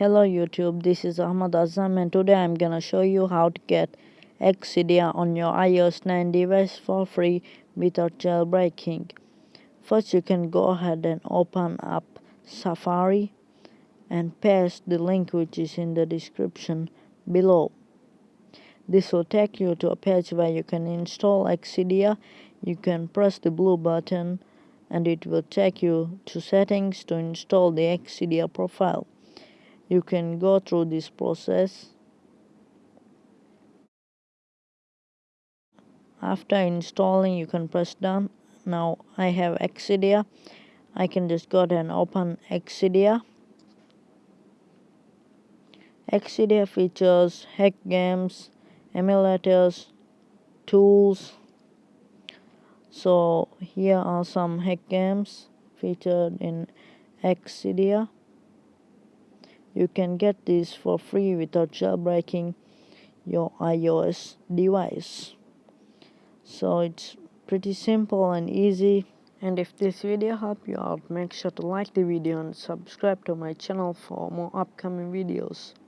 Hello YouTube, this is Ahmad Azam and today I'm gonna show you how to get Exidea on your iOS 9 device for free without jailbreaking. First you can go ahead and open up Safari and paste the link which is in the description below. This will take you to a page where you can install Exidea. You can press the blue button and it will take you to settings to install the Exidea profile you can go through this process. After installing you can press done. Now I have Exidea I can just go ahead and open Exidea Exidea features hack games emulators tools. So here are some hack games featured in Exidea you can get this for free without jailbreaking your iOS device. So it's pretty simple and easy. And if this video helped you out, make sure to like the video and subscribe to my channel for more upcoming videos.